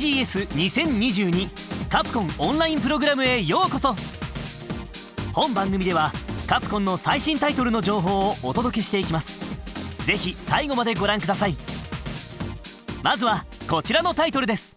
TGS2022 カプコンオンラインプログラムへようこそ。本番組ではカプコンの最新タイトルの情報をお届けしていきます。ぜひ最後までご覧ください。まずはこちらのタイトルです。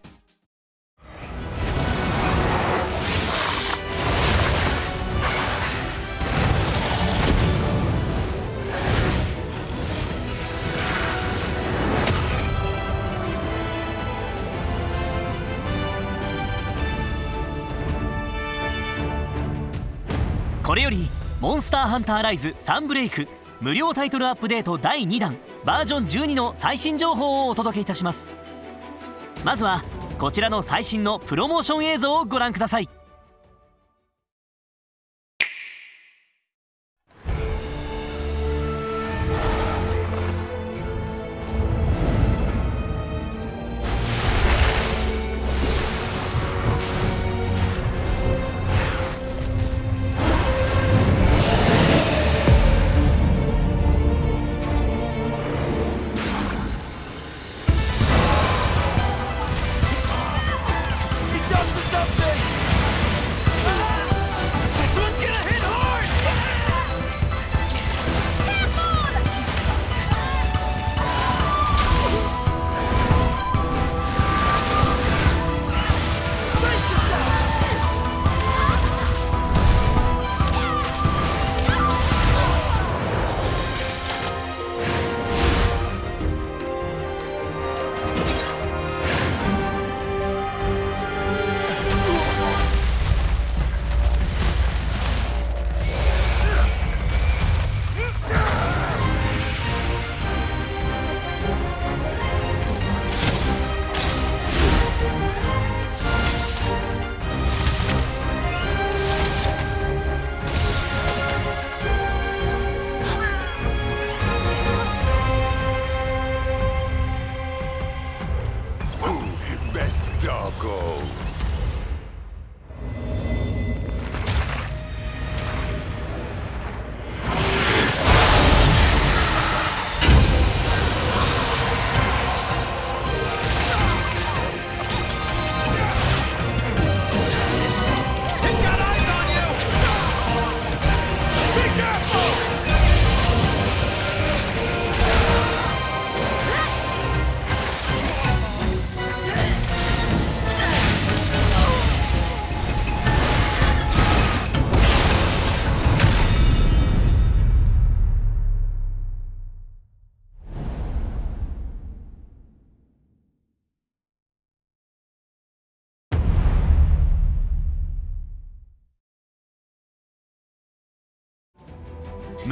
モンスターハンターライズサンブレイク」無料タイトルアップデート第2弾。バージョン12の最新情報をお届けいたします。まずはこちらの最新のプロモーション映像をご覧ください。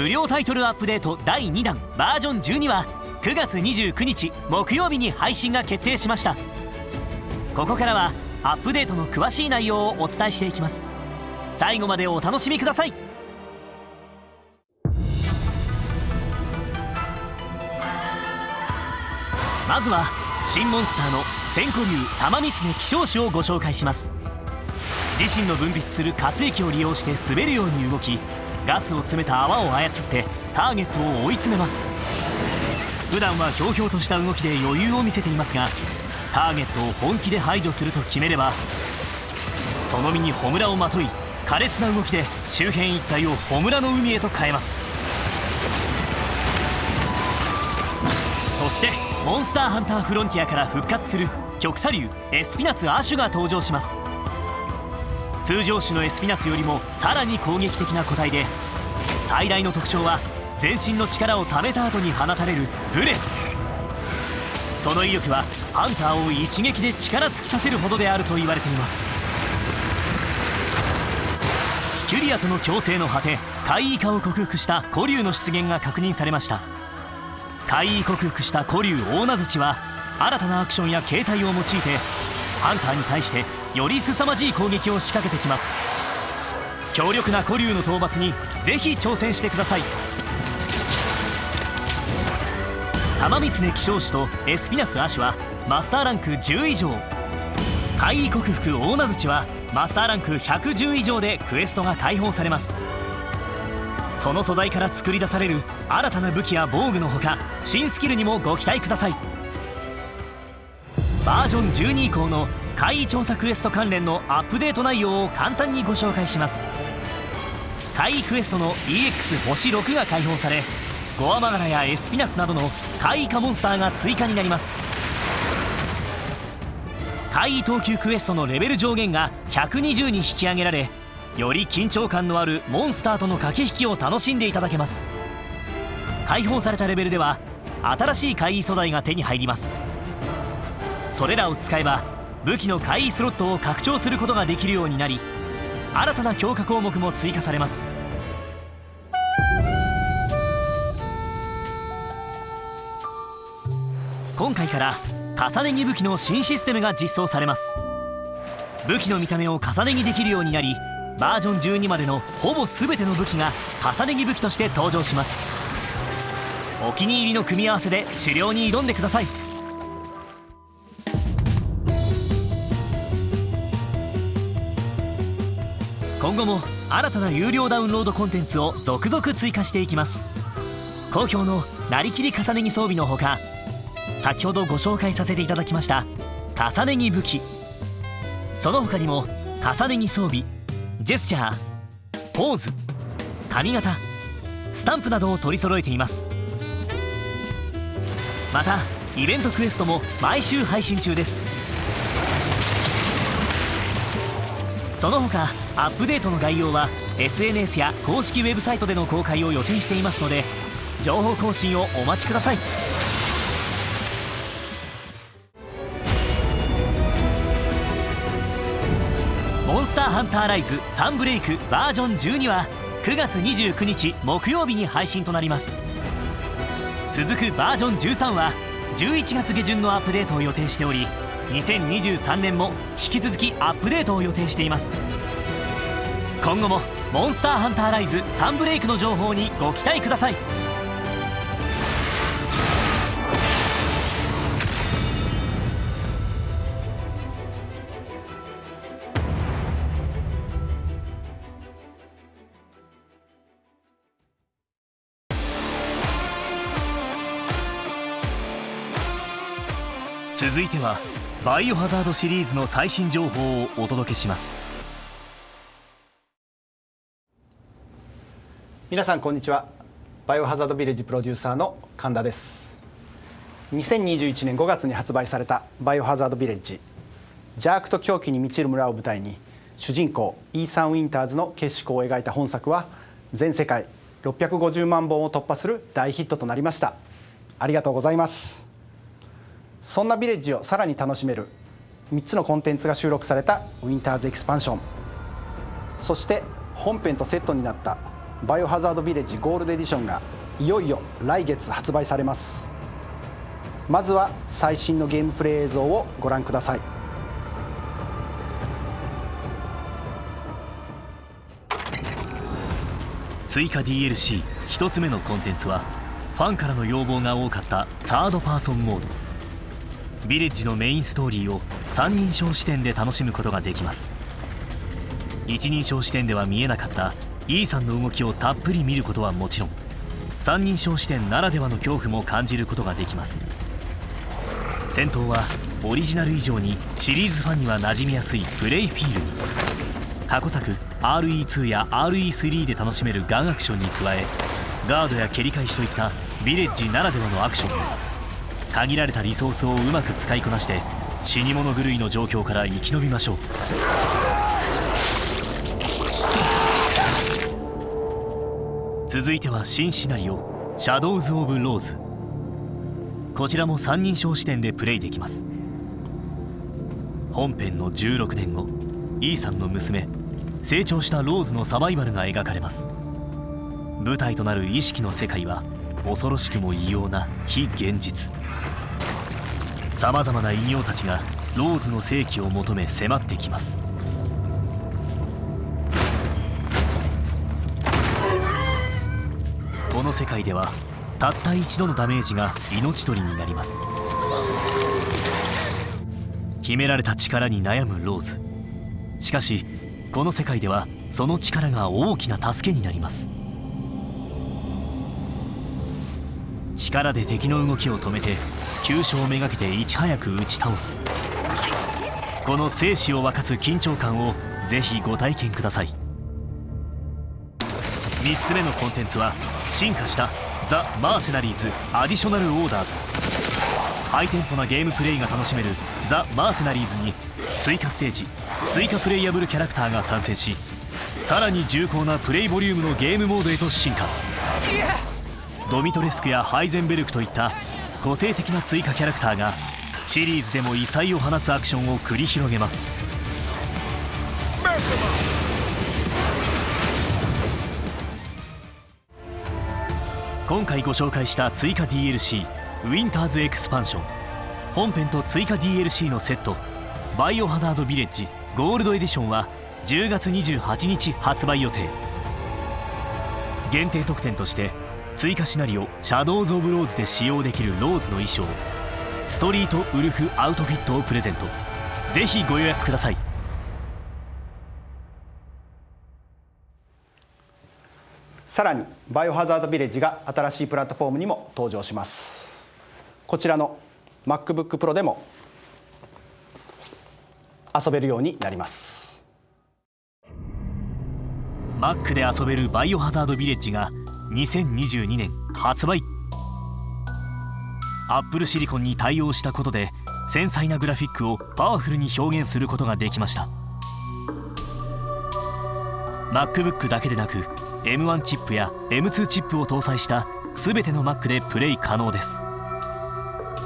無料タイトルアップデート第2弾バージョン12は9月29日木曜日に配信が決定しました。ここからはアップデートの詳しい内容をお伝えしていきます。最後までお楽しみください。まずは新モンスターの千古竜玉光希少種をご紹介します。自身の分泌する活液を利用して滑るように動きガスを詰めた泡を操ってターゲットを追い詰めます。普段はひょうひょうとした動きで余裕を見せていますがターゲットを本気で排除すると決めればその身にホムラをまとい苛烈な動きで周辺一帯をホムラの海へと変えます。そしてモンスターハンターフロンティアから復活する極左流エスピナス・アシュが登場します。通常種のエスピナスよりもさらに攻撃的な個体で最大の特徴は全身の力を貯めた後に放たれるブレス。その威力はハンターを一撃で力尽きさせるほどであると言われています。キュリアとの共生の果て怪異化を克服した古竜の出現が確認されました。怪異克服した古竜大名槌は新たなアクションや形態を用いてハンターに対してより凄まじい攻撃を仕掛けてきます。強力な古竜の討伐にぜひ挑戦してください。玉光希少種とエスピナスアシュはマスターランク10以上。怪異克服大名槌はマスターランク110以上でクエストが解放されます。その素材から作り出される新たな武器や防具のほか新スキルにもご期待ください。バージョン12以降の怪異調査クエスト関連のアップデート内容を簡単にご紹介します。怪異クエストの EX 星6が開放されゴアマガラやエスピナスなどの怪異化モンスターが追加になります。怪異等級クエストのレベル上限が120に引き上げられより緊張感のあるモンスターとの駆け引きを楽しんでいただけます。解放されたレベルでは新しい怪異素材が手に入ります。それらを使えば武器の怪異スロットを拡張することができるようになり新たな強化項目も追加されます。今回から重ね着武器の新システムが実装されます。武器の見た目を重ね着できるようになりバージョン12までのほぼ全ての武器が重ね着武器として登場します。お気に入りの組み合わせで狩猟に挑んでください。今後も新たな有料ダウンロードコンテンツを続々追加していきます。好評のなりきり重ね着装備のほか先ほどご紹介させていただきました重ね着武器。その他にも重ね着装備ジェスチャーポーズ髪型スタンプなどを取り揃えています。またイベントクエストも毎週配信中です。その他アップデートの概要は SNS や公式ウェブサイトでの公開を予定していますので情報更新をお待ちください。モンスターハンターライズサンブレイクバージョン12は9月29日木曜日に配信となります。続くバージョン13は11月下旬のアップデートを予定しており2023年も引き続きアップデートを予定しています。今後もモンスターハンターライズサンブレイクの情報にご期待ください。続いてはバイオハザードシリーズの最新情報をお届けします。皆さんこんにちは。バイオハザードビレッジプロデューサーの神田です。2021年5月に発売されたバイオハザードビレッジ。邪悪と狂気に満ちる村を舞台に主人公イーサン・ウィンターズの結晶を描いた本作は全世界650万本を突破する大ヒットとなりました。ありがとうございます。そんなビレッジをさらに楽しめる3つのコンテンツが収録されたウィンターズエクスパンション。そして本編とセットになったバイオハザードビレッジゴールドエディションがいよいよ来月発売されます。まずは最新のゲームプレイ映像をご覧ください。追加 DLC1 つ目のコンテンツはファンからの要望が多かったサードパーソンモード。ビレッジのメインストーリーを三人称視点で楽しむことができます。一人称視点では見えなかったイーさんの動きをたっぷり見ることはもちろん三人称視点ならではの恐怖も感じることができます。戦闘はオリジナル以上にシリーズファンには馴染みやすいプレイフィール。に過去作 RE2 や RE3 で楽しめるガンアクションに加えガードや蹴り返しといったビレッジならではのアクション。も限られたリソースをうまく使いこなして死に物狂いの状況から生き延びましょう。続いては新シナリオ「シャドウズ・オブ・ローズ」こちらも三人称視点でプレイできます。本編の16年後イーさんの娘成長したローズのサバイバルが描かれます。舞台となる意識の世界は恐ろしくも異様な非現実。さまざまな異形たちがローズの世紀を求め迫ってきます。この世界ではたった一度のダメージが命取りになります。秘められた力に悩むローズ。しかしこの世界ではその力が大きな助けになります。力で敵の動きを止めて急所をめがけていち早く打ち倒す。この生死を分かつ緊張感をぜひご体験ください。3つ目のコンテンツは進化したザ・マーセナリーズ・アディショナル・オーダーズ。ハイテンポなゲームプレイが楽しめるザ・マーセナリーズに追加ステージ追加プレイヤブルキャラクターが参戦しさらに重厚なプレイボリュームのゲームモードへと進化。ドミトレスクやハイゼンベルクといった個性的な追加キャラクターがシリーズでも異彩を放つアクションを繰り広げます。今回ご紹介した追加 DLC ウィンターズエクスパンション。本編と追加 DLC のセットバイオハザードビレッジゴールドエディションは10月28日発売予定。限定特典として追加シナリオ「シャドウズ・オブ・ローズ」で使用できるローズの衣装。ストリートウルフアウトフィットをプレゼント。ぜひご予約ください。さらにバイオハザードビレッジが新しいプラットフォームにも登場します。こちらの MacBookPro でも遊べるようになります。Mac で遊べるバイオハザードビレッジが2022年発売アップルシリコンに対応したことで繊細なグラフィックをパワフルに表現することができました。MacBook だけでなく M1 チップや M2 チップを搭載した全ての Mac でプレイ可能です。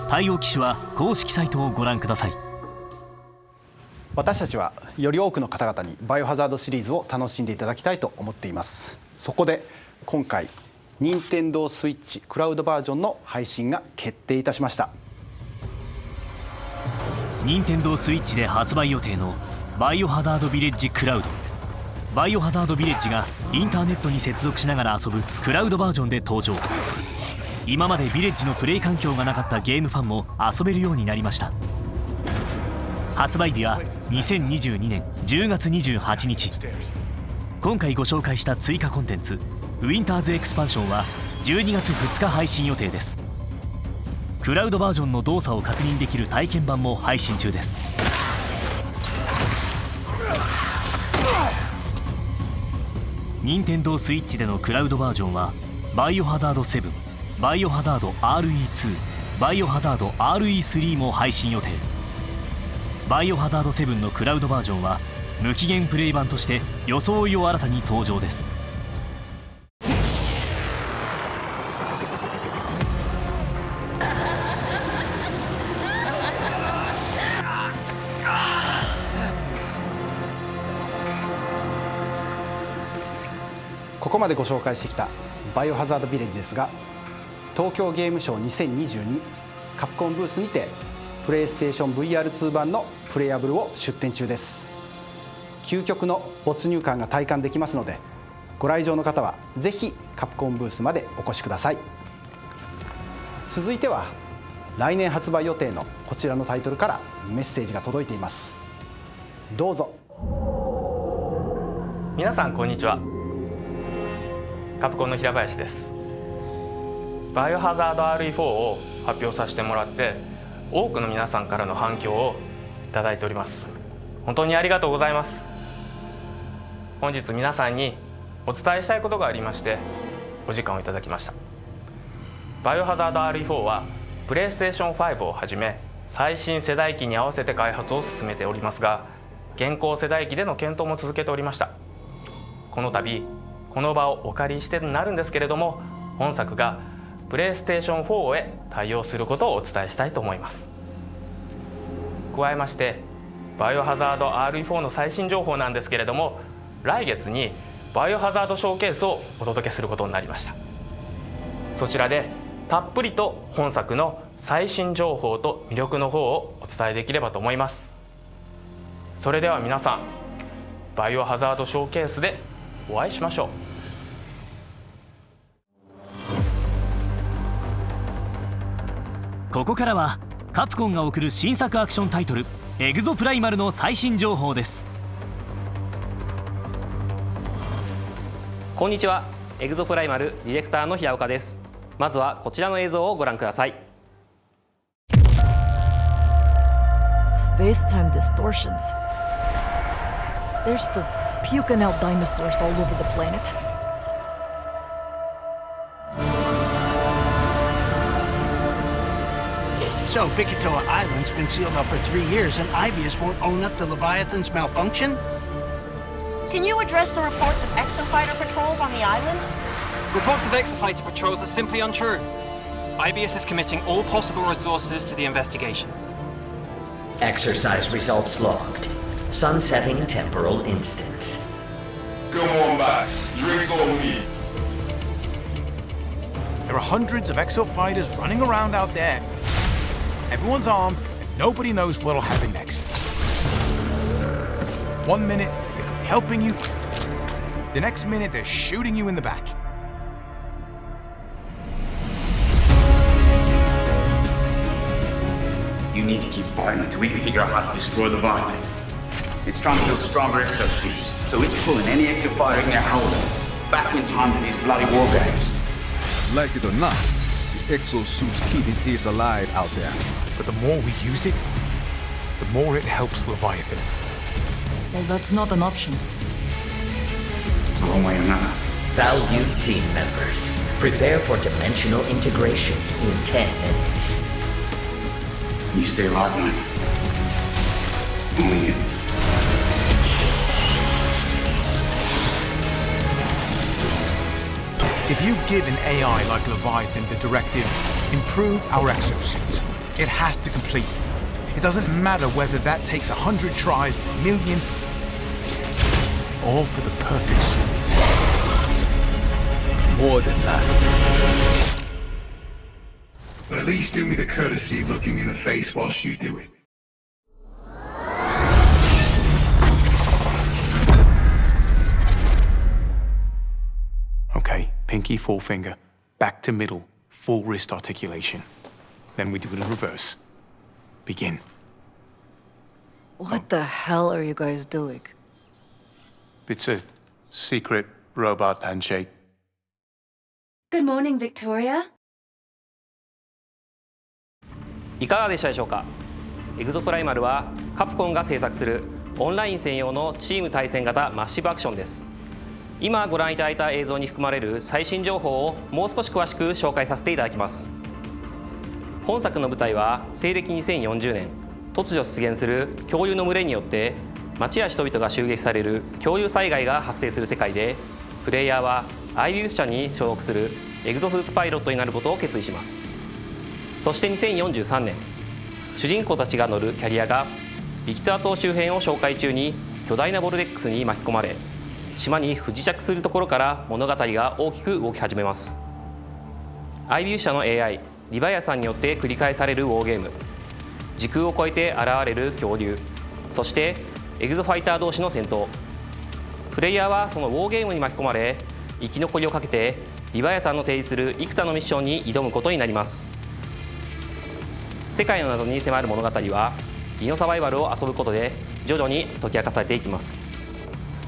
対応機種は公式サイトをご覧ください。私たちはより多くの方々にバイオハザードシリーズを楽しんでいただきたいと思っています。そこで今回任天堂スイッチクラウドバージョンの配信が決定いたしました。任天堂スイッチで発売予定のバイオハザードビレッジクラウド。バイオハザードビレッジがインターネットに接続しながら遊ぶクラウドバージョンで登場。今までビレッジのプレイ環境がなかったゲームファンも遊べるようになりました。発売日は2022年10月28日。今回ご紹介した追加コンテンツウィンターズエクスパンションは12月2日配信予定です。クラウドバージョンの動作を確認できる体験版も配信中です。任天堂スイッチでのクラウドバージョンはバイオハザード7バイオハザード RE2 バイオハザード RE3 も配信予定。バイオハザード7のクラウドバージョンは無期限プレイ版として装いを新たに登場です。ここまでご紹介してきたバイオハザードビレッジですが東京ゲームショウ2022カプコンブースにてプレイステーション VR2 版のプレイアブルを出展中です。究極の没入感が体感できますのでご来場の方はぜひカプコンブースまでお越しください。続いては来年発売予定のこちらのタイトルからメッセージが届いています。どうぞ。皆さんこんにちは。カプコンの平林です。バイオハザード RE4 を発表させてもらって多くの皆さんからの反響をいただいております。本当にありがとうございます。本日皆さんにお伝えしたいことがありましてお時間をいただきました。バイオハザード RE4 はプレイステーション5をはじめ最新世代機に合わせて開発を進めておりますが現行世代機での検討も続けておりました。この度この場をお借りしてなるんですけれども本作がプレイステーション4へ対応することをお伝えしたいと思います。加えましてバイオハザード RE4 の最新情報なんですけれども来月にバイオハザードショーケースをお届けすることになりました。そちらでたっぷりと本作の最新情報と魅力の方をお伝えできればと思います。それでは皆さんバイオハザードショーケースでお会いしましょう。ここからはカプコンが送る新作アクションタイトル「エグゾプライマル」の最新情報ですこんにちはエグゾプライマルディレクターの平岡ですまずはこちらの映像をご覧くださいス space-time distortions. They're still puking out dinosaurs all over the planet. So, Bikitoa Island's been sealed up for three years, and Ibius won't own up to Leviathan's malfunction? Can you address the reports of exofighter patrols on the island? Reports of exofighter patrols are simply untrue. IBS is committing all possible resources to the investigation. Exercise results logged. Sunsetting temporal instance. Come on back. Drinks on me. There are hundreds of exo fighters running around out there. Everyone's armed, and nobody knows what'll happen next. One minute, they could be helping you. The next minute, they're shooting you in the back. You need to keep fighting until we can figure out how to destroy the Leviathan. It's trying to build stronger exosuits, so it's pulling any exofighter in there holding back in time for these bloody war games. Like it or not, the exosuit's keeping his alive out there. But the more we use it, the more it helps Leviathan. Well, that's not an option. One way or another. Value team members, prepare for dimensional integration in 10 minutes. You stay alive, man. Only you. If you give an AI like Leviathan the directive, improve our exosuits, it has to complete. It doesn't matter whether that takes a hundred tries, a million, all for the perfect suit. More than that. But at least do me the courtesy of looking me in the face whilst you do it. Pinky, forefinger, back to middle, full wrist articulation. Then we do it in reverse. Begin. What the hell are you guys doing? It's a secret robot handshake. Good morning, Victoria. いかがでしたでしょうかエグゾプライマルはカプコンが制作するオンライン専用のチーム対戦型マッシブアクションです今ご覧いただいた映像に含まれる最新情報をもう少し詳しく紹介させていただきます。本作の舞台は西暦2040年突如出現する恐竜の群れによって町や人々が襲撃される恐竜災害が発生する世界でプレイヤーはアイビウス社に所属するエグゾスーツパイロットになることを決意します。そして2043年主人公たちが乗るキャリアがビキター島周辺を紹介中に巨大なボルデックスに巻き込まれ島に不時着するところから物語が大きく動き始めます。アイビュー社の AI リバイアさんによって繰り返されるウォーゲーム。時空を超えて現れる恐竜。そしてエグゾファイター同士の戦闘。プレイヤーはそのウォーゲームに巻き込まれ生き残りをかけてリバイアさんの提示する幾多のミッションに挑むことになります。世界の謎に迫る物語はディノサバイバルを遊ぶことで徐々に解き明かされていきます。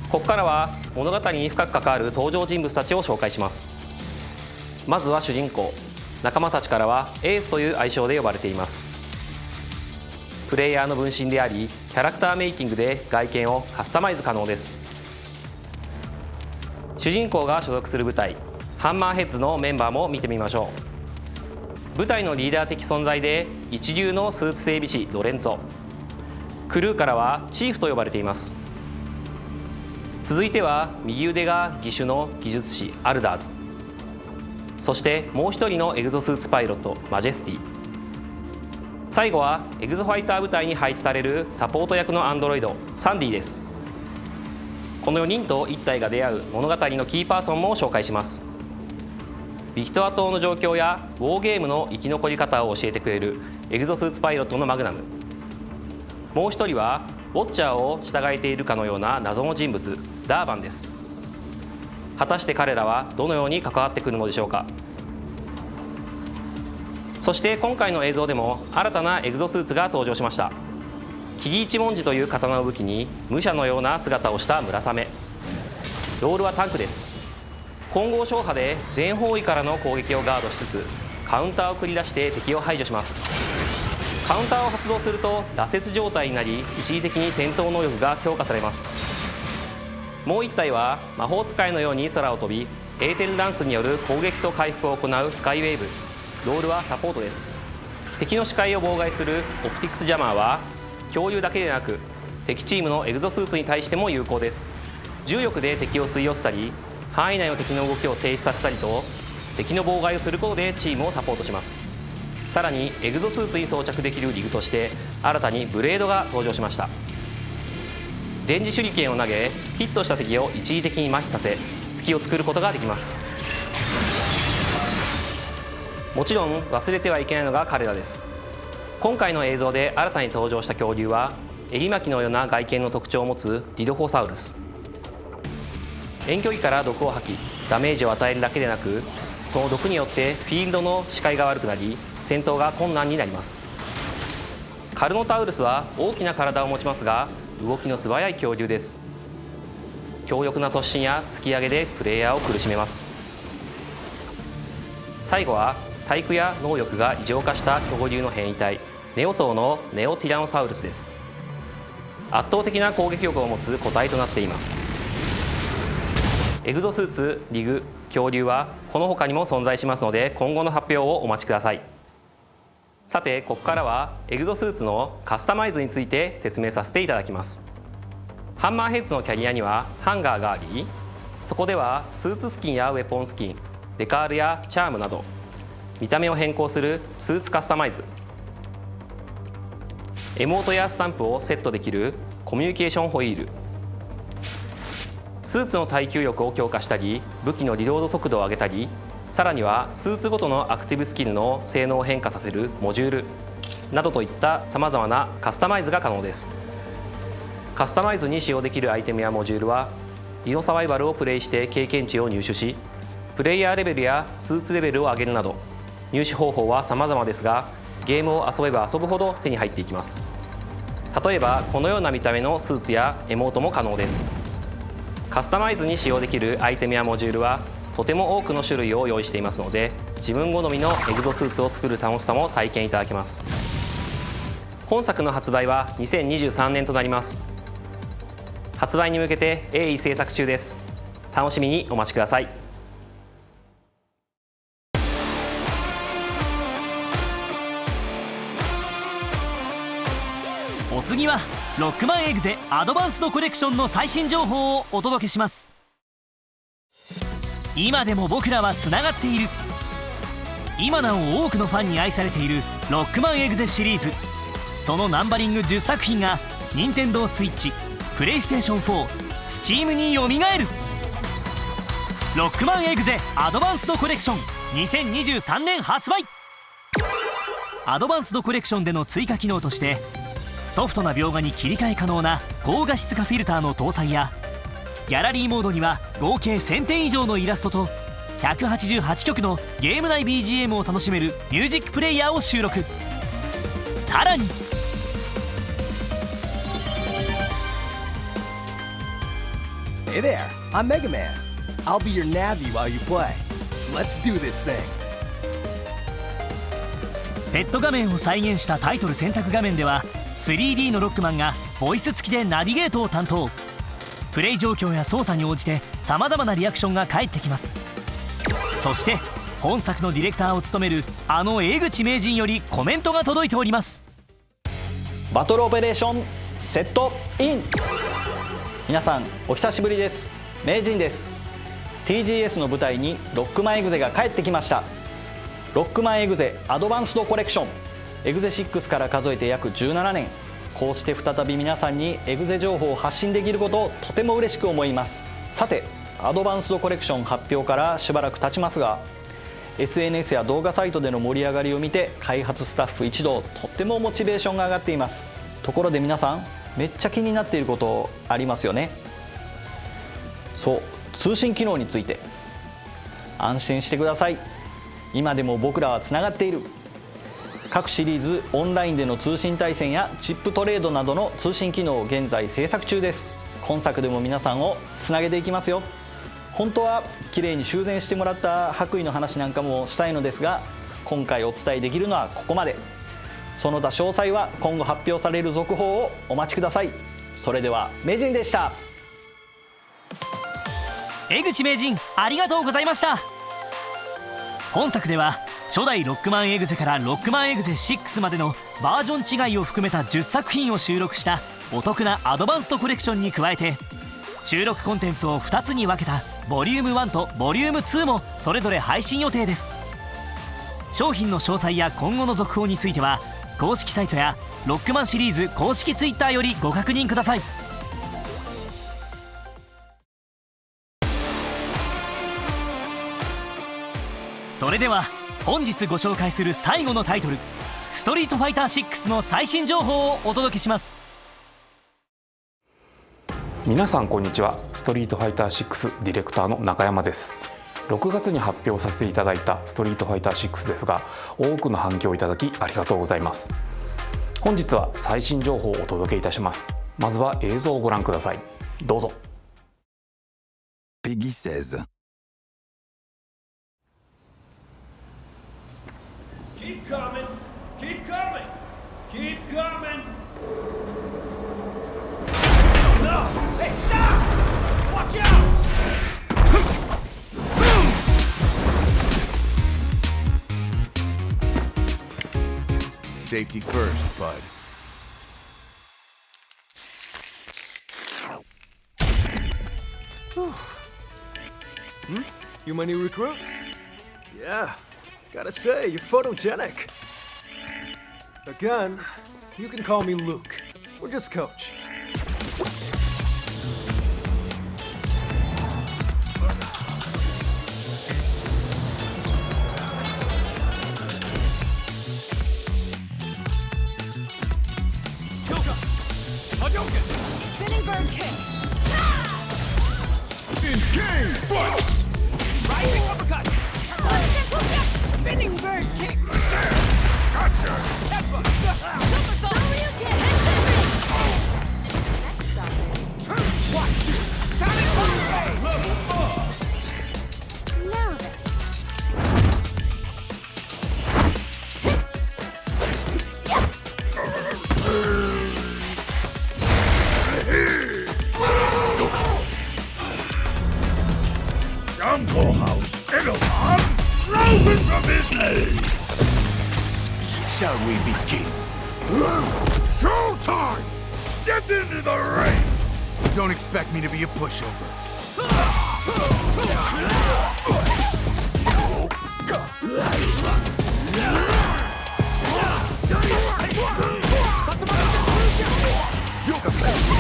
ここからは物語に深く関わる登場人物たちを紹介します。まずは主人公仲間たちからはエースという愛称で呼ばれています。プレイヤーの分身でありキャラクターメイキングで外見をカスタマイズ可能です。主人公が所属する部隊ハンマーヘッズのメンバーも見てみましょう。部隊のリーダー的存在で一流のスーツ整備士ロレンツォ。クルーからはチーフと呼ばれています。続いては右腕が義手の技術士アルダーズ。そしてもう一人のエグゾスーツパイロットマジェスティ。最後はエグゾファイター部隊に配置されるサポート役のアンドロイドサンディです。この4人と1体が出会う物語のキーパーソンも紹介します。ビキトア島の状況やウォーゲームの生き残り方を教えてくれるエグゾスーツパイロットのマグナム。もう一人はウォッチャーを従えているかのような謎の人物ダーバンです。果たして彼らはどのように関わってくるのでしょうか。そして今回の映像でも新たなエグゾスーツが登場しました。キリ一文字という刀を武器に武者のような姿をした村雨。ロールはタンクです。混合勝破で全方位からの攻撃をガードしつつカウンターを繰り出して敵を排除します。カウンターを発動すると羅刹状態になり一時的に戦闘能力が強化されます。もう1体は魔法使いのように空を飛びエーテルダンスによる攻撃と回復を行うスカイウェーブ。ロールはサポートです。敵の視界を妨害するオプティクスジャマーは恐竜だけでなく敵チームのエグゾスーツに対しても有効です。重力で敵を吸い寄せたり範囲内の敵の動きを停止させたりと敵の妨害をすることでチームをサポートします。さらにエグゾスーツに装着できるリグとして新たにブレードが登場しました。電磁手裏剣を投げヒットした敵を一時的に麻痺させ隙を作ることができます。もちろん忘れてはいけないのが彼らです。今回の映像で新たに登場した恐竜は襟巻きのような外見の特徴を持つディドフォサウルス。遠距離から毒を吐きダメージを与えるだけでなくその毒によってフィールドの視界が悪くなり戦闘が困難になります。カルノタウルスは大きな体を持ちますが動きの素早い恐竜です。強力な突進や突き上げでプレイヤーを苦しめます。最後は体育や能力が異常化した恐竜の変異体ネオソーのネオティラノサウルスです。圧倒的な攻撃力を持つ個体となっています。エグゾスーツリグ恐竜はこの他にも存在しますので今後の発表をお待ちください。さてここからはエグゾスーツのカスタマイズについて説明させていただきます。ハンマーヘッズのキャリアにはハンガーがありそこではスーツスキンやウェポンスキンデカールやチャームなど見た目を変更するスーツカスタマイズ。エモートやスタンプをセットできるコミュニケーションホイール。スーツの耐久力を強化したり武器のリロード速度を上げたりさらにはスーツごとのアクティブスキルの性能を変化させるモジュールなどといったさまざまなカスタマイズが可能です。カスタマイズに使用できるアイテムやモジュールはディノサバイバルをプレイして経験値を入手しプレイヤーレベルやスーツレベルを上げるなど入手方法は様々ですがゲームを遊べば遊ぶほど手に入っていきます。例えばこのような見た目のスーツやエモートも可能です。カスタマイズに使用できるアイテムやモジュールはとても多くの種類を用意していますので自分好みのエグゾスーツを作る楽しさも体験いただけます。本作の発売は2023年となります。発売に向けて鋭意制作中です。楽しみにお待ちください。お次はロックマンエグゼアドバンスドコレクションの最新情報をお届けします。今でも僕らはつながっている。今なお多くのファンに愛されているロックマンエグゼシリーズ。そのナンバリング10作品が任天堂 switch プレイステーション4スチームによみがえる。ロックマンエグゼアドバンスドコレクション2023年発売。アドバンスドコレクションでの追加機能としてソフトな描画に切り替え可能な高画質化フィルターの搭載やギャラリーモードには合計1000点以上のイラストと188曲のゲーム内 BGM を楽しめるミュージックプレイヤーを収録さらに Hey there, I'm Mega Man. I'll be your Navi while you play. Let's do this thing. ペット画面を再現したタイトル選択画面では 3D のロックマンがボイス付きでナビゲートを担当プレイ状況や操作に応じてさまざまなリアクションが返ってきます。そして本作のディレクターを務めるあの江口名人よりコメントが届いております。バトルオペレーションセットイン!皆さんお久しぶりです。名人です。TGS の舞台にロックマンエグゼが帰ってきました。ロックマンエグゼアドバンスドコレクション。エグゼ6から数えて約17年。こうして再び皆さんにエグゼ情報を発信できることをとても嬉しく思います。さてアドバンスドコレクション発表からしばらく経ちますが SNS や動画サイトでの盛り上がりを見て開発スタッフ一同とってもモチベーションが上がっています。ところで皆さんめっちゃ気になっていることありますよね。そう通信機能について。安心してください。今でも僕らはつながっている。各シリーズオンラインでの通信対戦やチップトレードなどの通信機能を現在制作中です。今作でも皆さんをつなげていきますよ。本当は綺麗に修繕してもらった白衣の話なんかもしたいのですが今回お伝えできるのはここまで。その他詳細は今後発表される続報をお待ちください。それでは名人でした。江口名人ありがとうございました。本作では初代ロックマンエグゼからロックマンエグゼ6までのバージョン違いを含めた10作品を収録したお得なアドバンストコレクションに加えて収録コンテンツを2つに分けたボリューム1とボリューム2もそれぞれ配信予定です。商品の詳細や今後の続報については公式サイトやロックマンシリーズ公式 Twitter よりご確認ください。それでは本日ご紹介する最後のタイトル「ストリートファイター6」の最新情報をお届けします。皆さんこんにちは。ストリートファイター6ディレクターの中山です。6月に発表させていただいたストリートファイター6ですが多くの反響をいただきありがとうございます。本日は最新情報をお届けいたします。まずは映像をご覧ください。どうぞ。Peggy 16 Keep coming! Keep coming! Keep coming! No! Hey, stop! Watch out! Safety first, bud. Hmm? You my new recruit? Yeah, gotta say, you're photogenic. Again, you can call me Luke. We're just coach. Jungle House Edelman frozen from his knees! Shall we begin? Showtime! Step into the ring! Don't expect me to be a pushover. I'm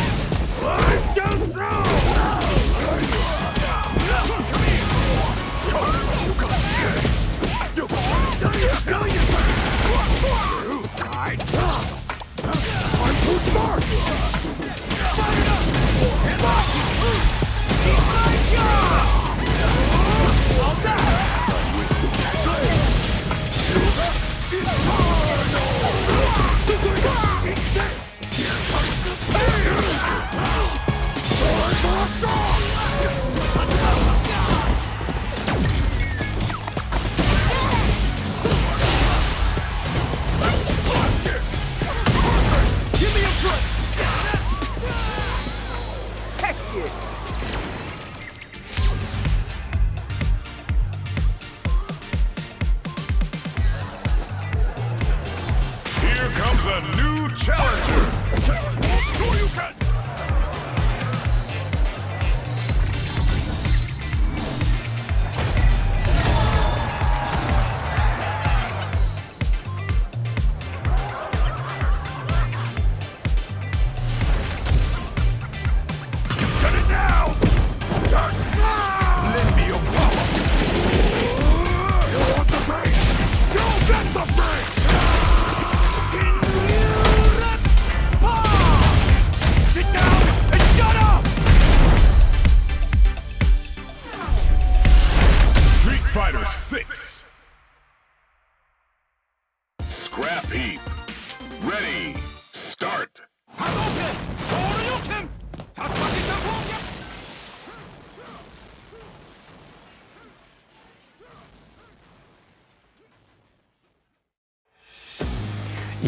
A new challenger!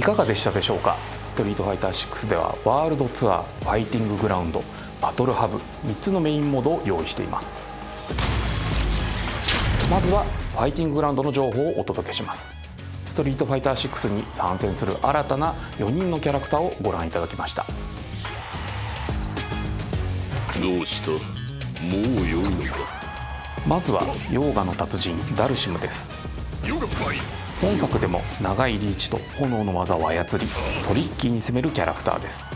かがでしたでしょうか？ストリートファイター6ではワールドツアーファイティンググラウンドバトルハブ3つのメインモードを用意しています。まずはファイティンググラウンドの情報をお届けします。ストリートファイター6に参戦する新たな4人のキャラクターをご覧いただきました。どうした？もう良いのか？まずはヨーガの達人ダルシムです本作でも長いリーチと炎の技を操りトリッキーに攻めるキャラクターです。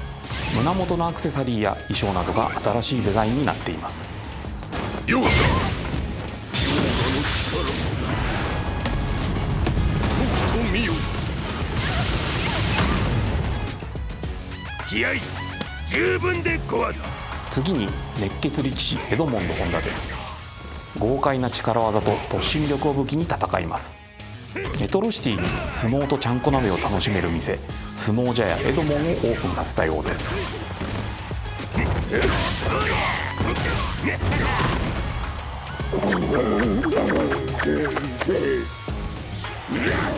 胸元のアクセサリーや衣装などが新しいデザインになっています。ヨーガ気合十分で壊す次に熱血力士エドモンド・ホンダです豪快な力技と突進力を武器に戦います。メトロシティに相撲とちゃんこ鍋を楽しめる店相撲茶屋エドモンをオープンさせたようです。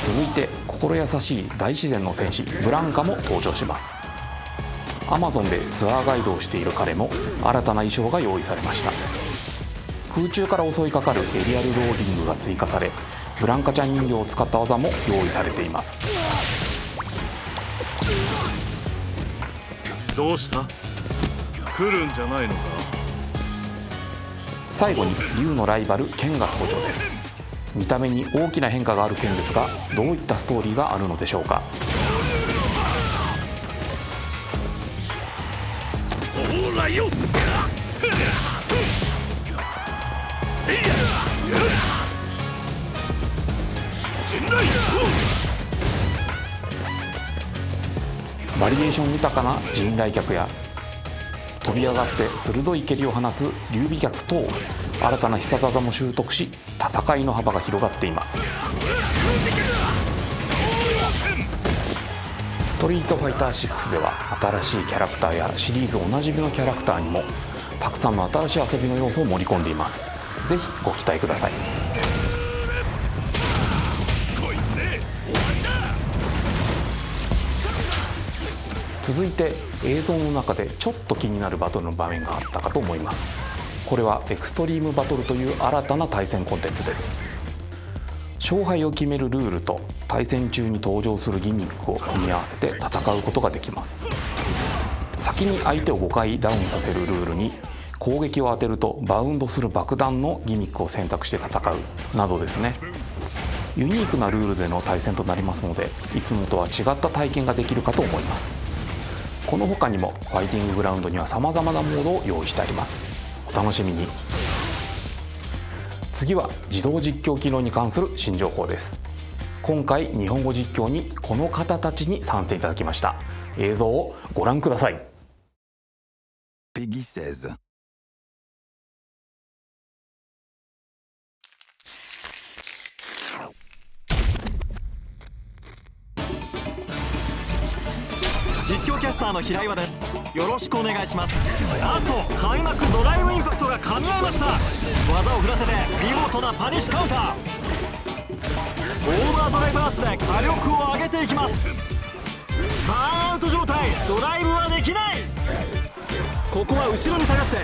続いて心優しい大自然の戦士ブランカも登場します。アマゾンでツアーガイドをしている彼も新たな衣装が用意されました。空中から襲いかかるエリアルローリングが追加されブランカちゃん人形を使った技も用意されています。どうした？来るんじゃないのか？最後にリュウのライバルケンが登場です。見た目に大きな変化があるケンですがどういったストーリーがあるのでしょうか？ほらよバリエーション豊かな陣来脚や飛び上がって鋭い蹴りを放つ劉備脚等新たな必殺技も習得し戦いの幅が広がっています。ストリートファイター6では新しいキャラクターやシリーズおなじみのキャラクターにもたくさんの新しい遊びの要素を盛り込んでいます。ぜひご期待ください。続いて映像の中でちょっと気になるバトルの場面があったかと思います。これはエクストリームバトルという新たな対戦コンテンツです。勝敗を決めるルールと対戦中に登場するギミックを組み合わせて戦うことができます。先に相手を5回ダウンさせるルールに攻撃を当てるとバウンドする爆弾のギミックを選択して戦うなどですね。ユニークなルールでの対戦となりますのでいつもとは違った体験ができるかと思います。この他にもファイティンググラウンドにはさまざまなモードを用意してあります。お楽しみに。次は自動実況機能に関する新情報です。今回日本語実況にこの方たちに参戦いただきました。映像をご覧ください。P e g 実況キャスターの平岩です。よろしくお願いします。なんと開幕ドライブインパクトが噛み合いました。技を振らせて見事なパニッシュカウンター。オーバードライブアーツで火力を上げていきます。バーンアウト状態。ドライブはできない。ここは後ろに下がって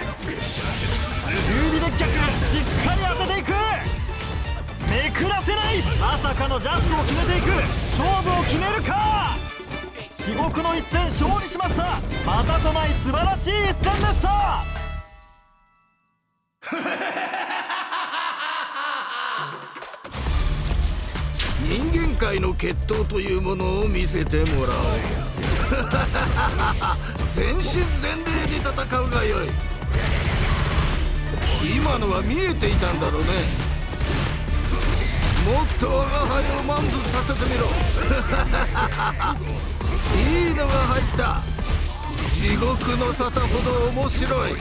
指で逆しっかり当てていく。めくらせない。まさかのジャストを決めていく。勝負を決めるか。至極の一戦勝利しました。またとない素晴らしい一戦でした。人間界の決闘というものを見せてもらおう。全身全霊で戦うがよい。今のは見えていたんだろうね。もっと我が輩を満足させてみろ。いいのが入った。地獄の沙汰ほど面白い。こ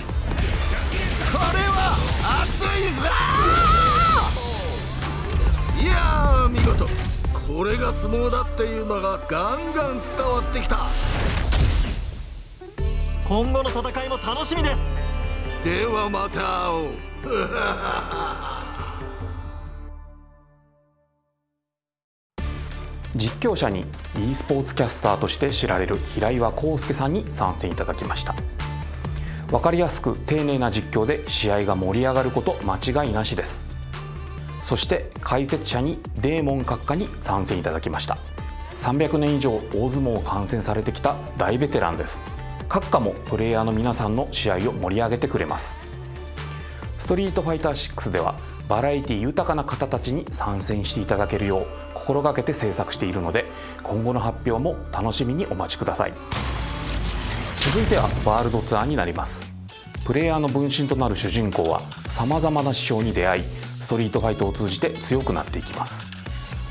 れは熱いぞ！いやー見事。これが相撲だっていうのがガンガン伝わってきた。今後の戦いも楽しみです。ではまた会おう 実況者に e スポーツキャスターとして知られる平岩康介さんに参戦いただきました。分かりやすく丁寧な実況で試合が盛り上がること間違いなしです。そして解説者にデーモン閣下に参戦いただきました。300年以上大相撲を観戦されてきた大ベテランです。閣下もプレイヤーの皆さんの試合を盛り上げてくれます。ストリートファイター6ではバラエティ豊かな方たちに参戦していただけるよう心がけて制作しているので今後の発表も楽しみにお待ちください。続いてはワールドツアーになります。プレイヤーの分身となる主人公はさまざまな師匠に出会いストリートファイトを通じて強くなっていきます。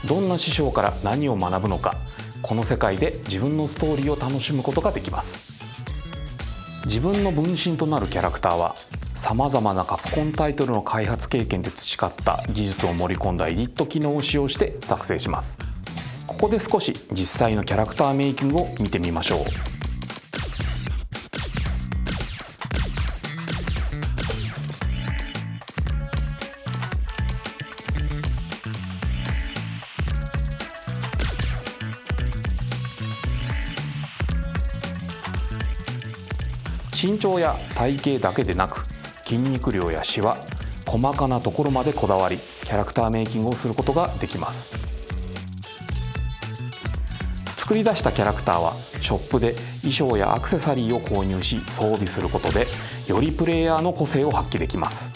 どんな師匠から何を学ぶのかこの世界で自分のストーリーを楽しむことができます。自分の分身となるキャラクターはさまざまなカプコンタイトルの開発経験で培った技術を盛り込んだエディット機能を使用して作成します。ここで少し実際のキャラクターメイキングを見てみましょう。身長や体型だけでなく筋肉量やシワ細かなところまでこだわりキャラクターメイキングをすることができます。作り出したキャラクターはショップで衣装やアクセサリーを購入し装備することでよりプレイヤーの個性を発揮できます。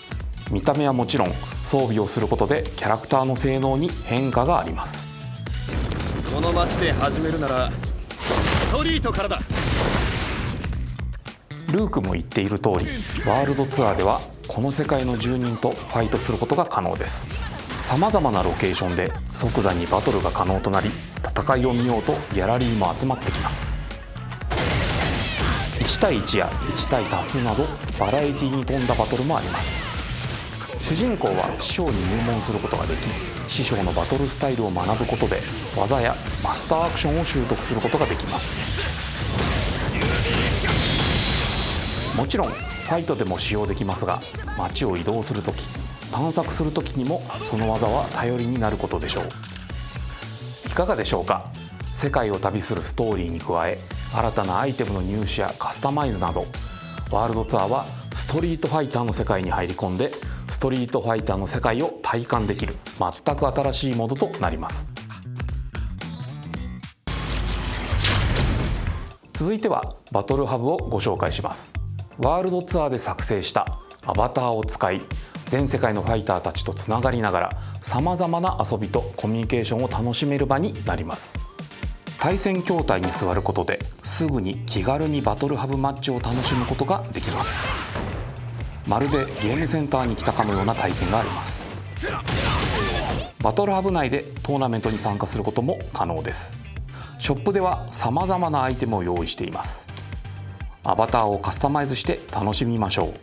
見た目はもちろん装備をすることでキャラクターの性能に変化があります。この街で始めるならストリートからだ。ルークも言っている通りワールドツアーではこの世界の住人とファイトすることが可能です。さまざまなロケーションで即座にバトルが可能となり戦いを見ようとギャラリーも集まってきます。1対1や1対多数などバラエティに富んだバトルもあります。主人公は師匠に入門することができ師匠のバトルスタイルを学ぶことで技やマスターアクションを習得することができます。もちろんファイトでも使用できますが街を移動する時探索する時にもその技は頼りになることでしょう。いかがでしょうか？世界を旅するストーリーに加え新たなアイテムの入手やカスタマイズなどワールドツアーはストリートファイターの世界に入り込んでストリートファイターの世界を体感できる全く新しいモードとなります。続いてはバトルハブをご紹介します。ワールドツアーで作成したアバターを使い全世界のファイターたちとつながりながらさまざまな遊びとコミュニケーションを楽しめる場になります。対戦筐体に座ることですぐに気軽にバトルハブマッチを楽しむことができます。まるでゲームセンターに来たかのような体験があります。バトルハブ内でトーナメントに参加することも可能です。ショップでは様々なアイテムを用意しています。アバターをカスタマイズして楽しみましょ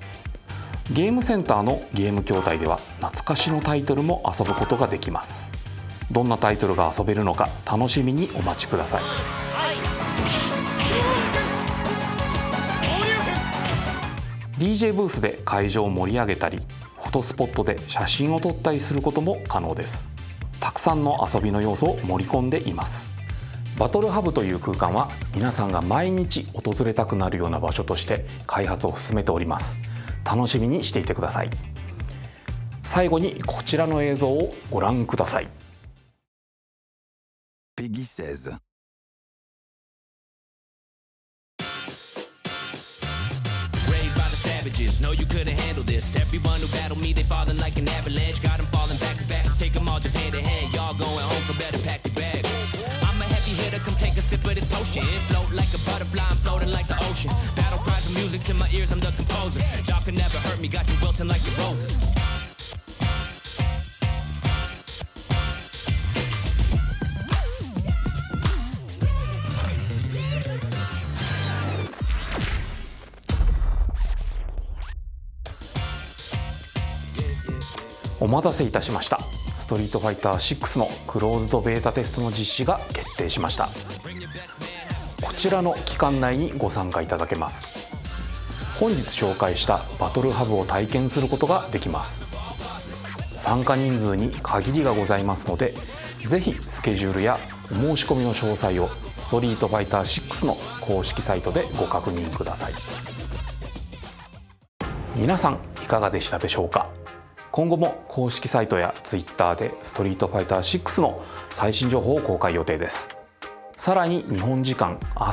う。ゲームセンターのゲーム筐体では懐かしのタイトルも遊ぶことができます。どんなタイトルが遊べるのか楽しみにお待ちください。DJ ブースで会場を盛り上げたりフォトスポットで写真を撮ったりすることも可能です。たくさんの遊びの要素を盛り込んでいます。バトルハブという空間は皆さんが毎日訪れたくなるような場所として開発を進めております楽しみにしていてください最後にこちらの映像をご覧ください Peggy 16. Raised by the savages, know you couldn't handle this. Everyone who battled me, they falling like an avalanche. Got them falling back to back. Take them all just hand in hand. Y'all going home, so better pack your bags. Hitter, come take a sip of this potion. Float like a butterfly, I'm floating like the ocean. Battle cries of music to my ears, I'm the composer. Y'all can never hurt me, got you wilting like the roses. お待たせいたしました。ストリートファイター6のクローズドベータテストの実施が決定しました。こちらの期間内にご参加いただけます。本日紹介したバトルハブを体験することができます。参加人数に限りがございますのでぜひスケジュールやお申し込みの詳細をストリートファイター6の公式サイトでご確認ください。皆さんいかがでしたでしょうか？今後も公式サイトや Twitter でストリートファイター6の最新情報を公開予定です。さらに日本時間明日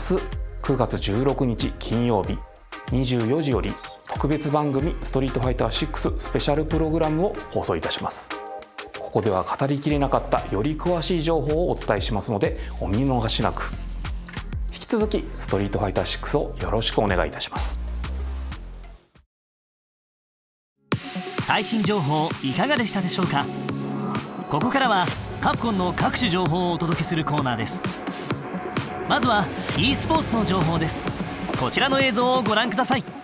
9月16日金曜日24時より特別番組「ストリートファイター6スペシャルプログラム」を放送いたします。ここでは語りきれなかったより詳しい情報をお伝えしますのでお見逃しなく。引き続き「ストリートファイター6」をよろしくお願いいたします。最新情報いかがでしたでしょうか？ここからはカプコンの各種情報をお届けするコーナーです。まずは e スポーツの情報です。こちらの映像をご覧ください。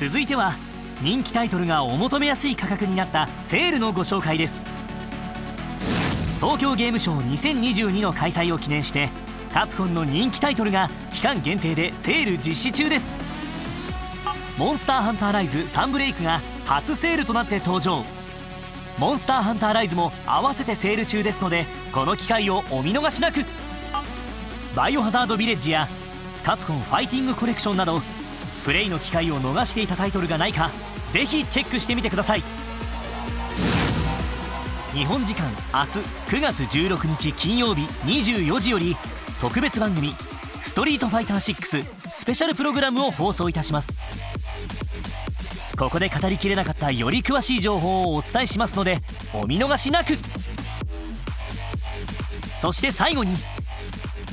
続いては人気タイトルがお求めやすい価格になったセールのご紹介です。東京ゲームショウ2022の開催を記念してカプコンの人気タイトルが期間限定でセール実施中です。モンスターハンターライズサンブレイクが初セールとなって登場。モンスターハンターライズも合わせてセール中ですのでこの機会をお見逃しなく。バイオハザードビレッジやカプコンファイティングコレクションなどプレイの機会を逃していたタイトルがないかぜひチェックしてみてください。日本時間明日9月16日金曜日24時より特別番組「ストリートファイター6スペシャルプログラム」を放送いたします。ここで語りきれなかったより詳しい情報をお伝えしますのでお見逃しなく。そして最後に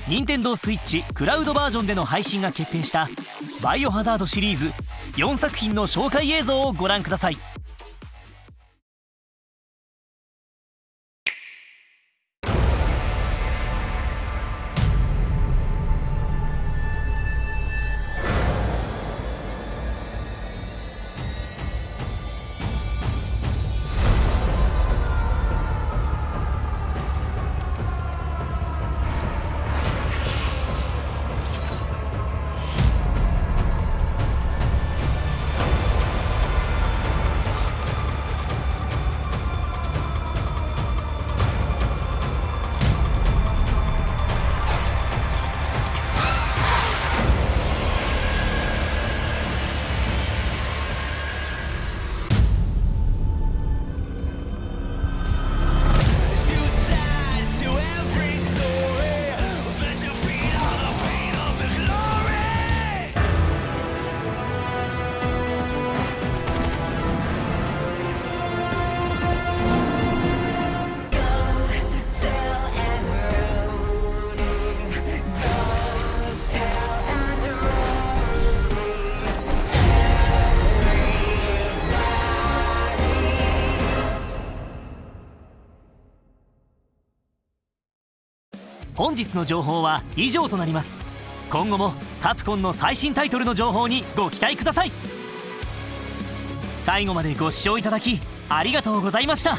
任天堂 switch クラウドバージョンでの配信が決定した「バイオハザード」シリーズ4作品の紹介映像をご覧ください。日の情報は以上となります。今後もカプコンの最新タイトルの情報にご期待ください。最後までご視聴いただきありがとうございました。